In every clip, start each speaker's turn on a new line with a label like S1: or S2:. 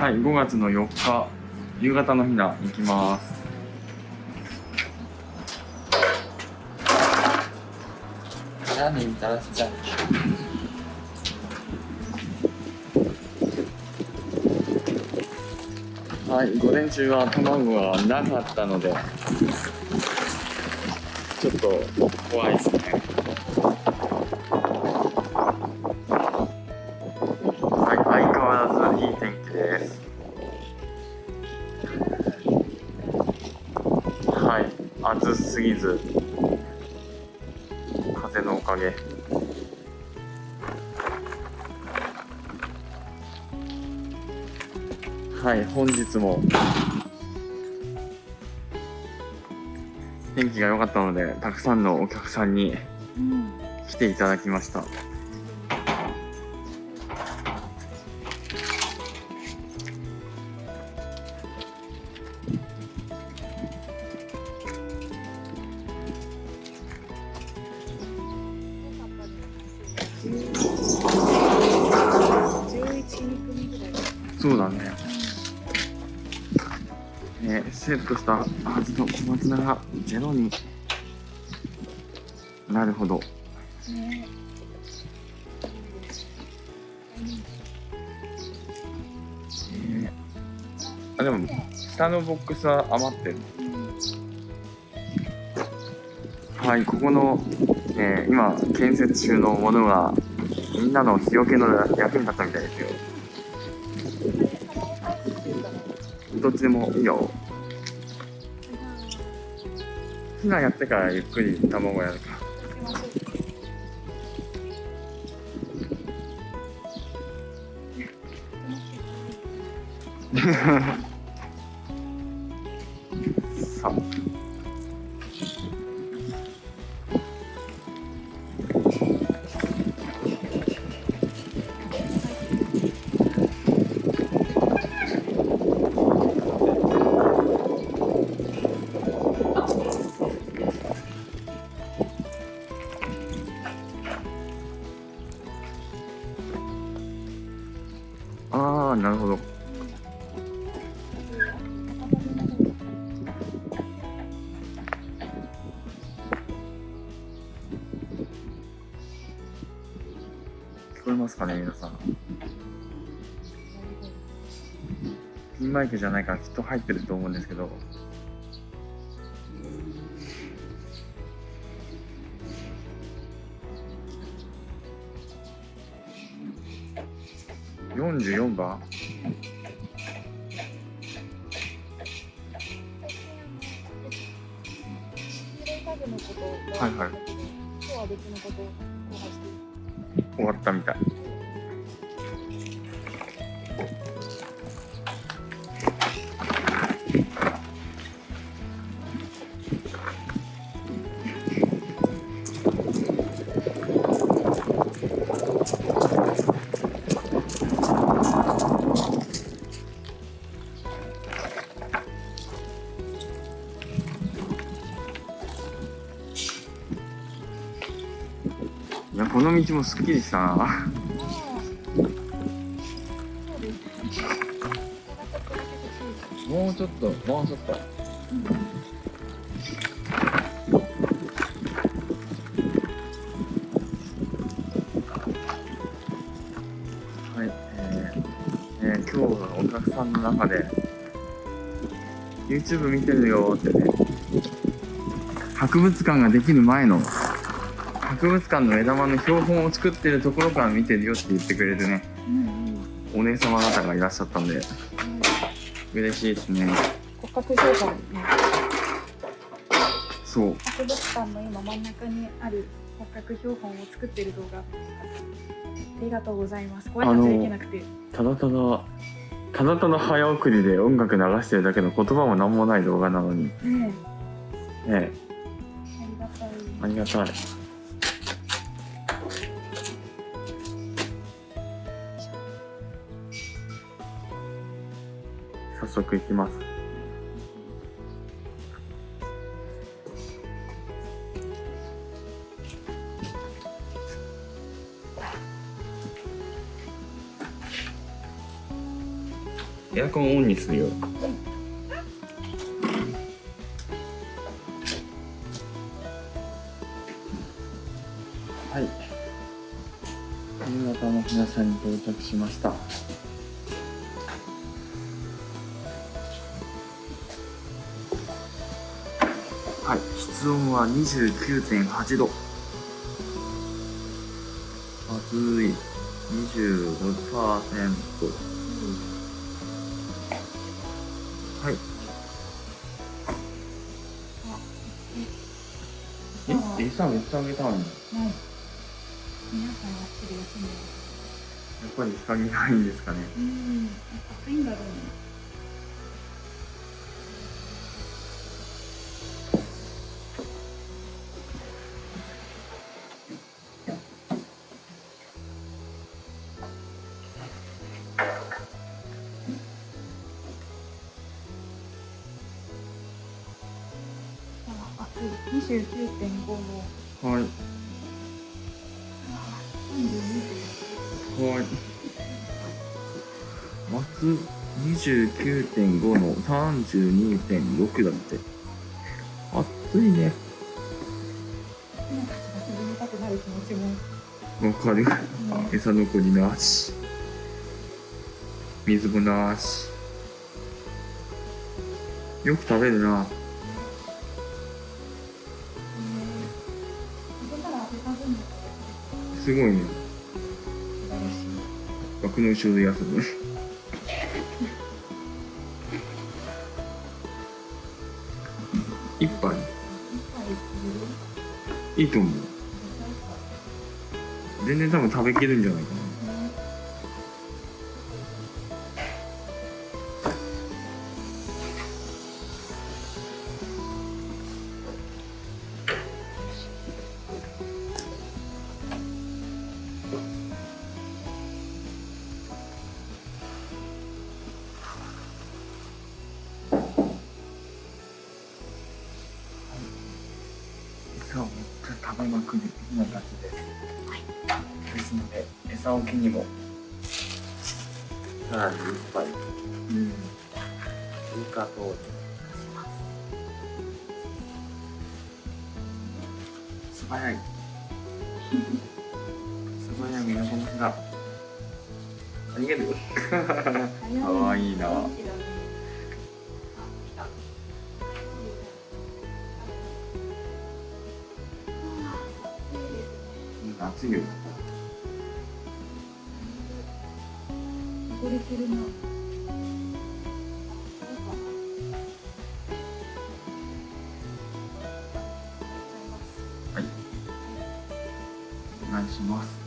S1: はい、5月の4日、夕方のひな行きます。
S2: じゃあねみたらしちゃん
S1: はい、午前中は卵がなかったので、ちょっと怖いですね。はい、暑すぎず、風のおかげ。はい、本日も天気が良かったので、たくさんのお客さんに
S3: うん。
S1: 来ていただきました。そうだね。ね、セットしたはずの小松菜がゼロになるほど。
S3: ね。
S1: えあ、でも、下のボックスは余ってる。はい、ここの、えー今、建設中のものが、みんなの日よけの役に立ったみたいですよ。どっちでもいいよ。ひなやってからゆっくり卵やるか。さかね、皆さん。ピンマイクじゃないからきっと入ってると思うんですけど。44番？はいはい終わったみたい。の道もすっきりしたな。もうちょっと、もうちょっと。はい、えーえー今日はお客さんの中で YouTube 見てるよってね博物館ができる前の博物館の枝豆の標本を作ってるところから見てるよって言ってくれるね
S3: うんうん。
S1: お姉様方がいらっしゃったんで嬉しいですね。
S3: 骨格標本。ね
S1: そう。
S3: 博物館の今真ん中にある骨格標本を作ってる動画ありがとうございます。ご挨拶できなくて。
S1: ただただただただ早送りで音楽流してるだけの言葉も何もない動画なのに。
S3: ね
S1: ね
S3: ありがたい。
S1: ありがたい速行きます。エアコンオンにするよ。はい。新潟の皆さんに到着しました。室温は29.8度。暑い。26%はい。え餌めっちゃあげたのに。
S3: ない。皆さんが一人休んでます。
S1: やっぱり日陰ないんですかね。
S3: うん。暑いんだろうね29.5
S1: の32.6だって。暑いね。わかる。
S3: ね
S1: 餌残りなし。水もなし。よく食べるな。すごいね枠の後ろで休むいいと思う。全然多分食べきるんじゃないかな。で餌置きにも。さらに一杯
S3: うん。
S1: 追加投入素早い。素早い身のこのが。ありがとう。かわいいな暑いよ
S3: 汚れてるな
S1: お願いします。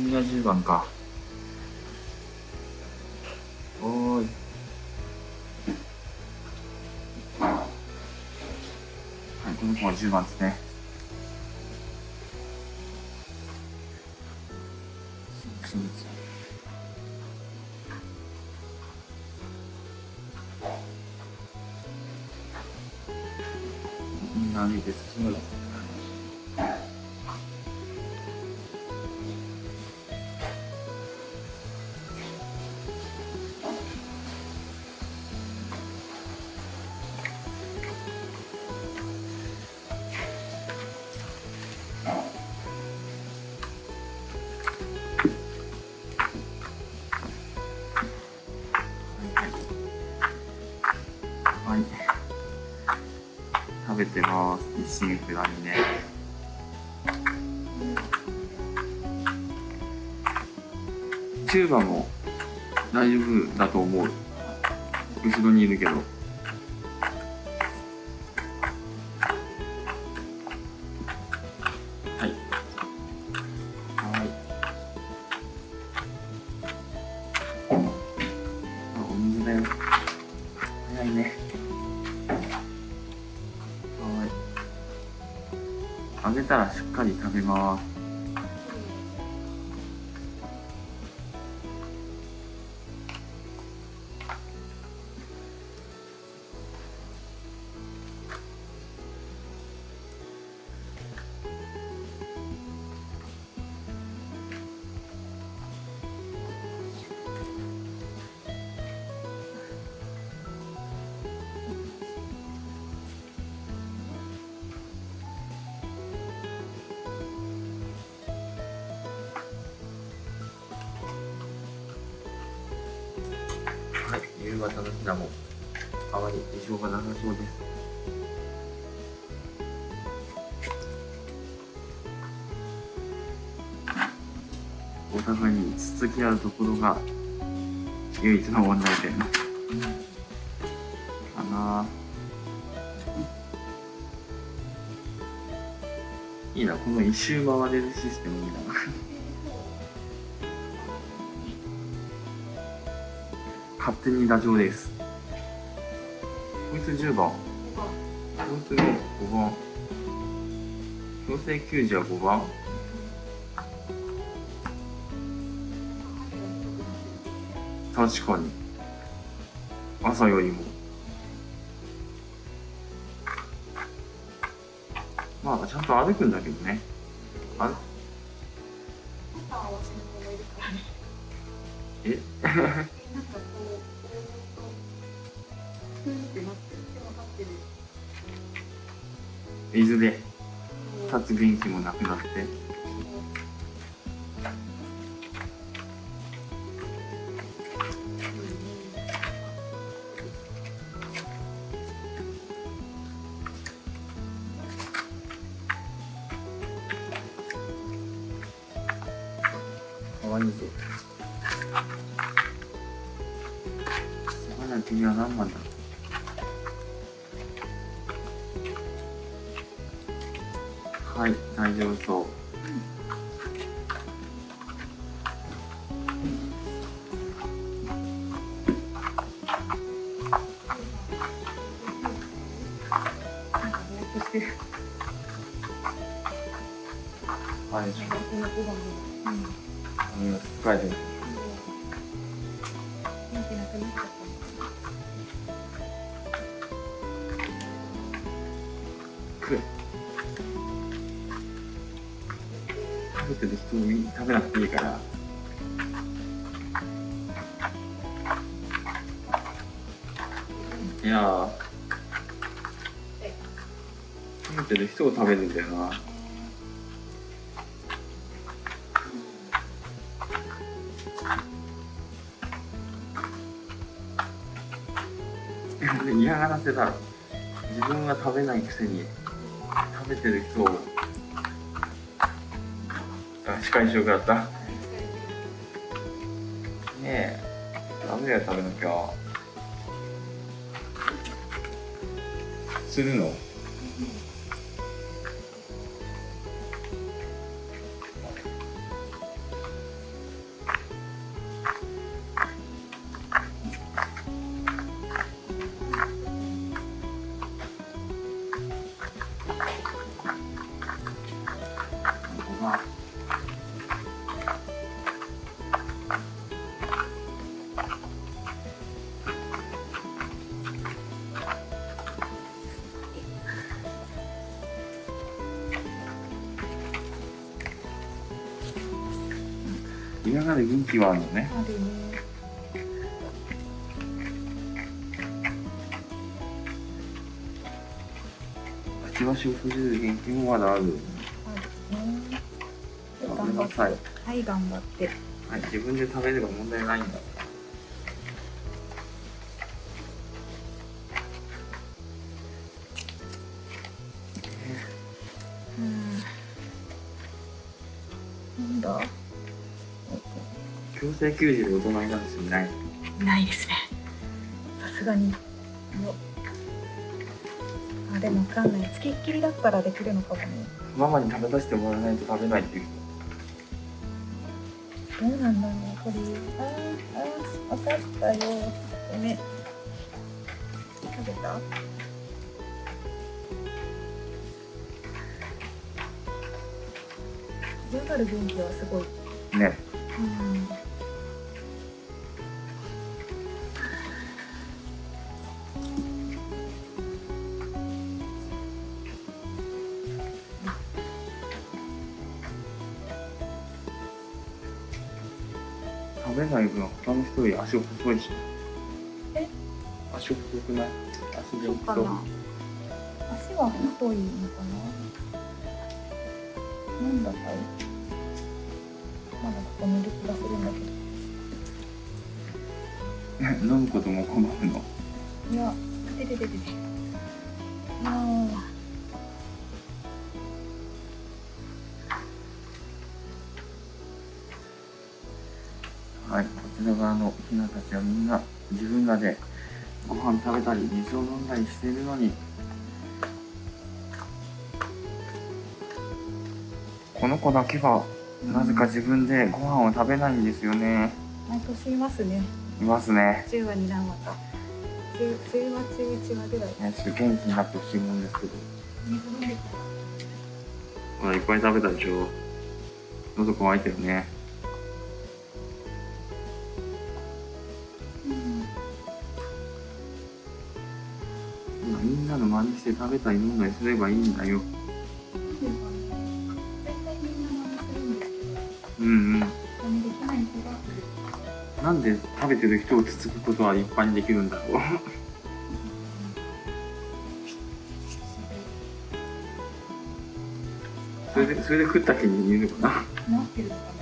S1: 君が10番か。おーい。はいこの子は10番ですね。一心不乱にね。チューバも大丈夫だと思う。後ろにいるけど。ますはい、夕方のひなもあまり異常がなさそうです。お互いにつつき合うところが唯一の問題点かな。いいな、この一周回れるシステムいいな。勝手にダジョウです。こいつ10番。こいつが5番。強制球児は5番。確かに。朝よりも。まあ、ちゃんと歩くんだけどね。あえ？
S3: ってなって、で立。
S1: つ元気もなくなって。かわいいぞ。まだ君は何番だ？はい、大丈夫そう。はい、
S3: う、うん。
S1: うん、疲れてる。
S3: 元気なくなっちゃった
S1: 食食べてる人に食べなくていいから。いやー。食べてる人を食べるんだよな。嫌がらせだろ。自分は食べないくせに食べてる人をあ仕返しよくなったねえダメだよ食べなきゃ。するの？今まで元気はあるのね
S3: あるね。
S1: くちばしを閉じる元気もまだある
S3: あるね。
S1: 食べ
S3: 頑張って。はい、頑張って。
S1: はい自分で食べれば問題ないんだ強制休児で大人になる人いない
S3: ないですね。さすがに。よあ、でもわかんない。つきっきりだったらできるのかもね。
S1: ママに食べさせてもらわないと食べないっていう人
S3: どうなんだろう、これ。あーあー、わかったよ。ごめん。食べた？強がる元気はすごい。
S1: ね
S3: うん。
S1: 食べない分他の人より足細いし
S3: え？
S1: 足細くない？足
S3: そう
S1: 元気そう
S3: かな。足は太いのかな？なんだかい？まだここにいる気がするんだけど。
S1: 飲むことも困るの？
S3: いや、ててててて。あ
S1: はら側のヒナたちはみんな自分らでご飯食べたり水を飲んだりしているのにこの子だけはなぜか自分でご飯を食べないんですよね
S3: あ、毎年いますね。
S1: いますね
S3: 10話、2段話か。10, 10話、11話ぐらい。
S1: ねちょっと元気になってほしいもんですけどほらいっぱい食べたでしょ喉乾いてるね食べたり飲んだりすればいいんだよ、うんうん。
S3: な
S1: んで食べてる人をつつくことは一般にできるんだろう。それでそれで食った気に言うのかな。
S3: なってるのかな。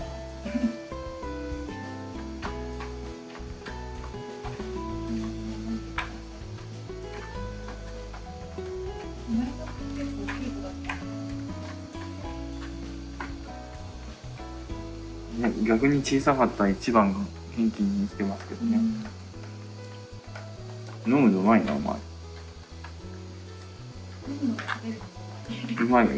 S1: 小さかった一番が元気に生きてますけどね、飲むのうまいなお前。うまいよ。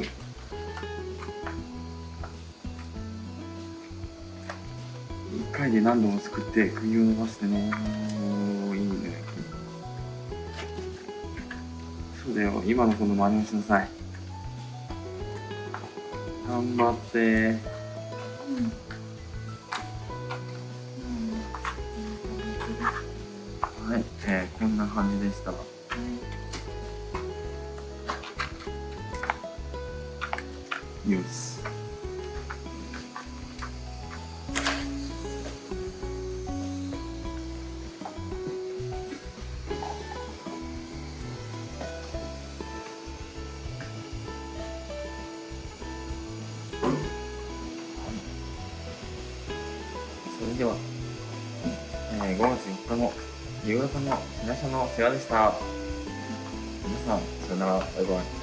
S1: 一回で何度も作って首を伸ばしてねおーいいね。そうだよ。今の子の真似をしなさい。頑張ってしたよし夕方の日なし